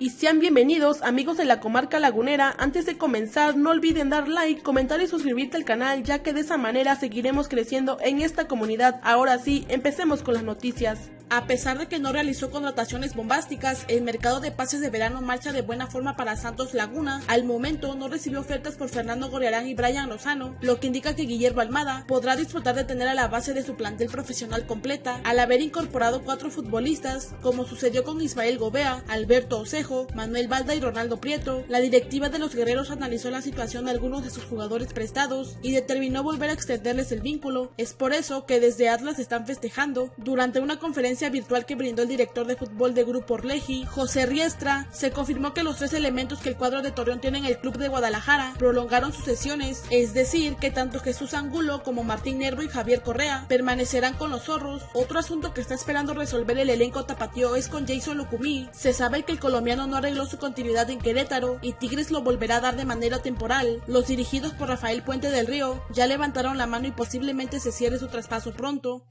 y sean bienvenidos amigos de la comarca lagunera. Antes de comenzar no olviden dar like, comentar y suscribirte al canal ya que de esa manera seguiremos creciendo en esta comunidad. Ahora sí, empecemos con las noticias. A pesar de que no realizó contrataciones bombásticas, el mercado de pases de verano marcha de buena forma para Santos Laguna. Al momento no recibió ofertas por Fernando Goriarán y Brian Lozano, lo que indica que Guillermo Almada podrá disfrutar de tener a la base de su plantel profesional completa al haber incorporado cuatro futbolistas, como sucedió con Ismael Gobea, Alberto Osejo, Manuel Balda y Ronaldo Prieto. La directiva de los guerreros analizó la situación de algunos de sus jugadores prestados y determinó volver a extenderles el vínculo. Es por eso que desde Atlas están festejando. Durante una conferencia virtual que brindó el director de fútbol de Grupo Orleji, José Riestra, se confirmó que los tres elementos que el cuadro de Torreón tiene en el club de Guadalajara prolongaron sus sesiones, es decir, que tanto Jesús Angulo como Martín Nervo y Javier Correa permanecerán con los zorros. Otro asunto que está esperando resolver el elenco tapatío es con Jason Lucumí. Se sabe que el colombiano no arregló su continuidad en Querétaro y Tigres lo volverá a dar de manera temporal. Los dirigidos por Rafael Puente del Río ya levantaron la mano y posiblemente se cierre su traspaso pronto.